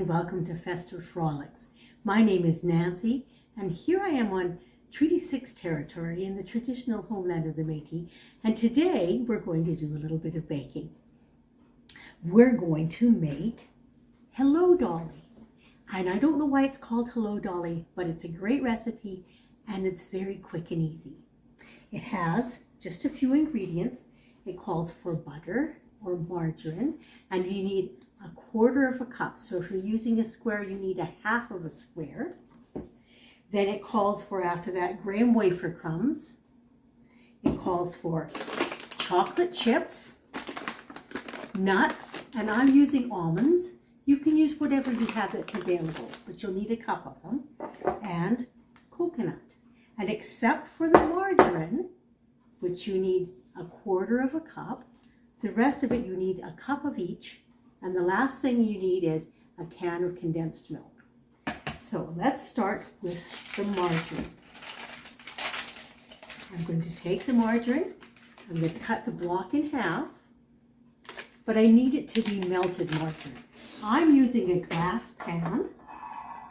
and welcome to Festive Frolics. My name is Nancy and here I am on Treaty 6 territory in the traditional homeland of the Métis and today we're going to do a little bit of baking. We're going to make Hello Dolly and I don't know why it's called Hello Dolly but it's a great recipe and it's very quick and easy. It has just a few ingredients. It calls for butter, or margarine and you need a quarter of a cup. So if you're using a square, you need a half of a square. Then it calls for, after that, graham wafer crumbs. It calls for chocolate chips, nuts, and I'm using almonds. You can use whatever you have that's available, but you'll need a cup of them, and coconut. And except for the margarine, which you need a quarter of a cup, the rest of it, you need a cup of each. And the last thing you need is a can of condensed milk. So let's start with the margarine. I'm going to take the margarine. I'm going to cut the block in half. But I need it to be melted margarine. I'm using a glass pan.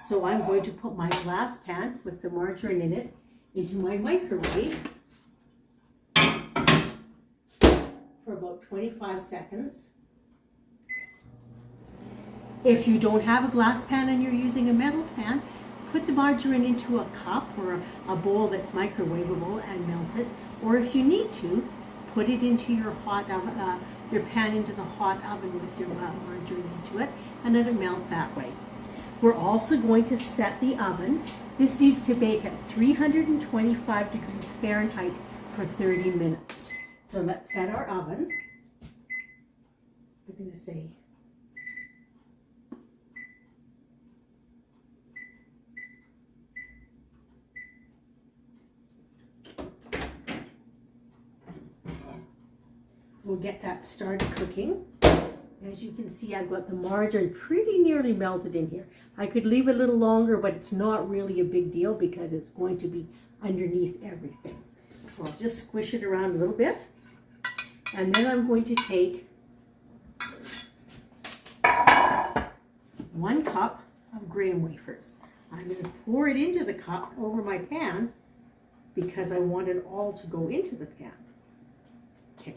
So I'm going to put my glass pan with the margarine in it into my microwave for about 25 seconds. If you don't have a glass pan and you're using a metal pan, put the margarine into a cup or a bowl that's microwavable and melt it. Or if you need to, put it into your hot oven, uh, your pan into the hot oven with your margarine into it and let it melt that way. We're also going to set the oven. This needs to bake at 325 degrees Fahrenheit for 30 minutes. So let's set our oven. We're going to say We'll get that started cooking. As you can see, I've got the margarine pretty nearly melted in here. I could leave it a little longer, but it's not really a big deal because it's going to be underneath everything. So I'll just squish it around a little bit. And then I'm going to take one cup of graham wafers. I'm going to pour it into the cup over my pan because I want it all to go into the pan. Okay,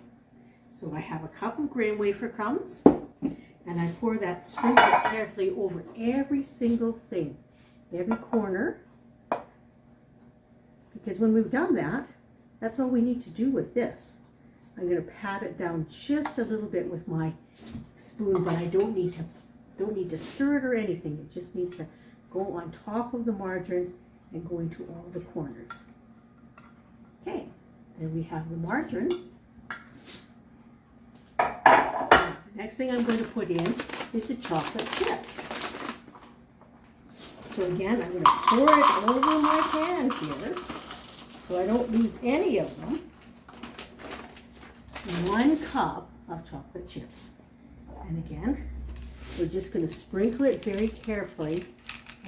so I have a cup of graham wafer crumbs and I pour that sprinkle carefully over every single thing, every corner. Because when we've done that, that's all we need to do with this. I'm going to pat it down just a little bit with my spoon, but I don't need to don't need to stir it or anything. It just needs to go on top of the margarine and go into all the corners. Okay, then we have the margarine. The next thing I'm going to put in is the chocolate chips. So again, I'm going to pour it over my pan here so I don't lose any of them one cup of chocolate chips. And again, we're just going to sprinkle it very carefully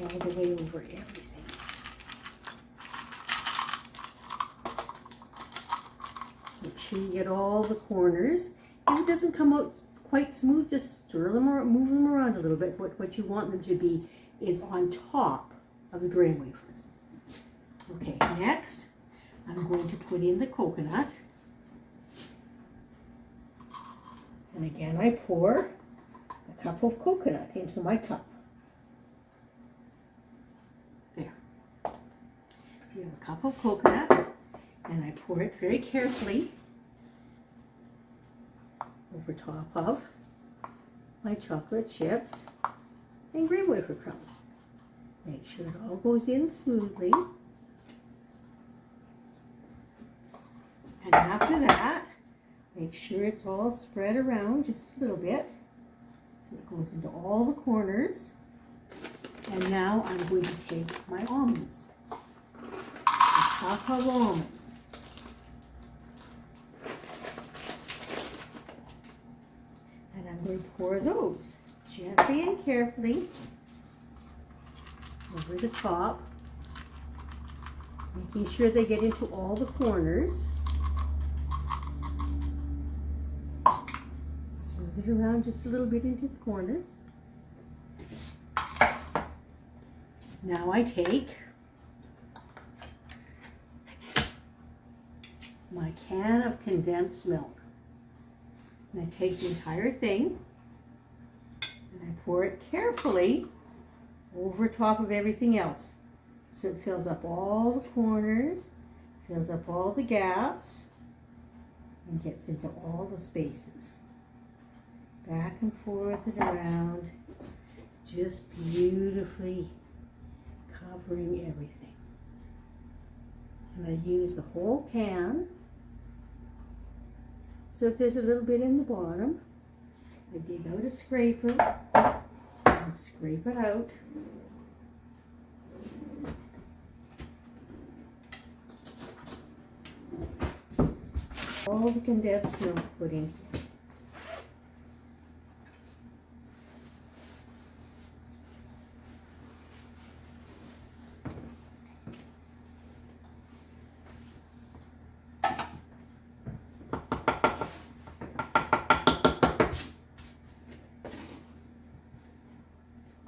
all the way over everything. Make sure you get all the corners. If it doesn't come out quite smooth, just stir them or move them around a little bit. But what you want them to be is on top of the graham wafers. Okay, next I'm going to put in the coconut. And again, I pour a cup of coconut into my cup. There. We have a cup of coconut, and I pour it very carefully over top of my chocolate chips and graham wafer crumbs. Make sure it all goes in smoothly. And after that, Make sure it's all spread around just a little bit. So it goes into all the corners. And now I'm going to take my almonds. Of almonds. And I'm going to pour those gently and carefully over the top. Making sure they get into all the corners. Smooth it around just a little bit into the corners. Now I take my can of condensed milk. And I take the entire thing pour it carefully over top of everything else. So it fills up all the corners, fills up all the gaps, and gets into all the spaces. Back and forth and around, just beautifully covering everything. And I use the whole can. So if there's a little bit in the bottom, I dig out a scraper and scrape it out. All the condensed milk put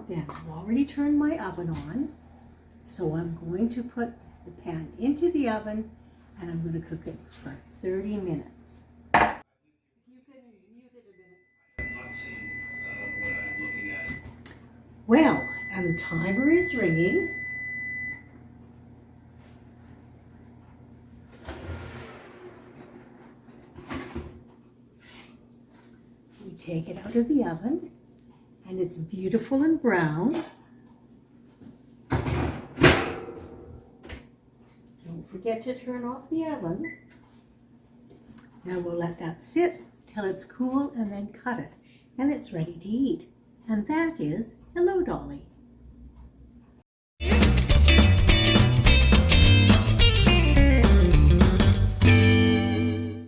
Then I've already turned my oven on, so I'm going to put the pan into the oven and I'm going to cook it for 30 minutes. I'm looking at. Well, and the timer is ringing. We take it out of the oven and it's beautiful and brown. Don't forget to turn off the oven. Now we'll let that sit till it's cool and then cut it. And it's ready to eat. And that is Hello Dolly.